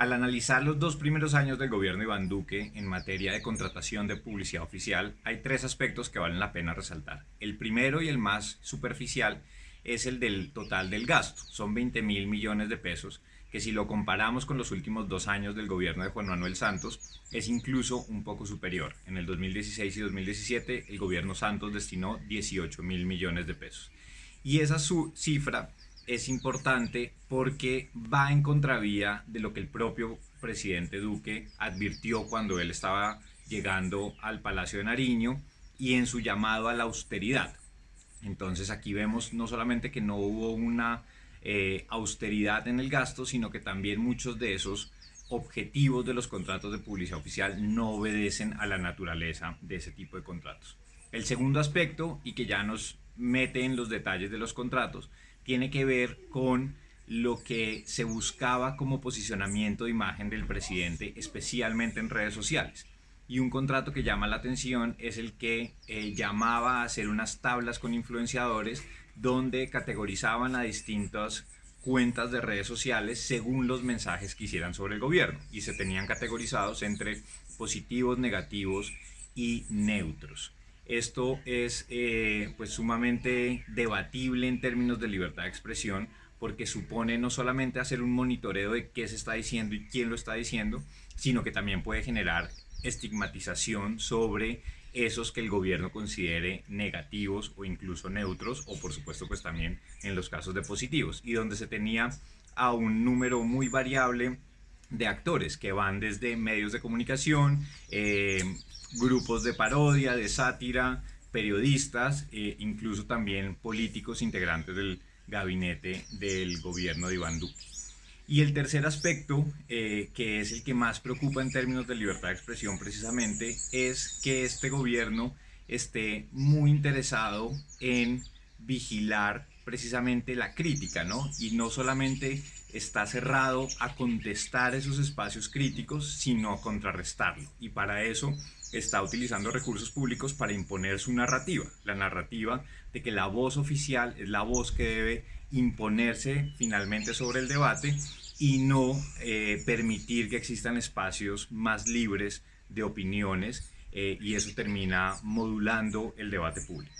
Al analizar los dos primeros años del gobierno Iván Duque en materia de contratación de publicidad oficial, hay tres aspectos que valen la pena resaltar. El primero y el más superficial es el del total del gasto. Son 20 mil millones de pesos, que si lo comparamos con los últimos dos años del gobierno de Juan Manuel Santos, es incluso un poco superior. En el 2016 y 2017, el gobierno Santos destinó 18 mil millones de pesos. Y esa su cifra es importante porque va en contravía de lo que el propio presidente Duque advirtió cuando él estaba llegando al Palacio de Nariño y en su llamado a la austeridad. Entonces aquí vemos no solamente que no hubo una eh, austeridad en el gasto, sino que también muchos de esos objetivos de los contratos de publicidad oficial no obedecen a la naturaleza de ese tipo de contratos. El segundo aspecto, y que ya nos mete en los detalles de los contratos, tiene que ver con lo que se buscaba como posicionamiento de imagen del presidente, especialmente en redes sociales. Y un contrato que llama la atención es el que eh, llamaba a hacer unas tablas con influenciadores donde categorizaban a distintas cuentas de redes sociales según los mensajes que hicieran sobre el gobierno y se tenían categorizados entre positivos, negativos y neutros. Esto es eh, pues sumamente debatible en términos de libertad de expresión porque supone no solamente hacer un monitoreo de qué se está diciendo y quién lo está diciendo, sino que también puede generar estigmatización sobre esos que el gobierno considere negativos o incluso neutros o por supuesto pues también en los casos de positivos y donde se tenía a un número muy variable de actores que van desde medios de comunicación, eh, grupos de parodia, de sátira, periodistas, e incluso también políticos integrantes del gabinete del gobierno de Iván Duque. Y el tercer aspecto, eh, que es el que más preocupa en términos de libertad de expresión precisamente, es que este gobierno esté muy interesado en vigilar precisamente la crítica, ¿no? Y no solamente está cerrado a contestar esos espacios críticos, sino a contrarrestarlo. Y para eso está utilizando recursos públicos para imponer su narrativa, la narrativa de que la voz oficial es la voz que debe imponerse finalmente sobre el debate y no eh, permitir que existan espacios más libres de opiniones eh, y eso termina modulando el debate público.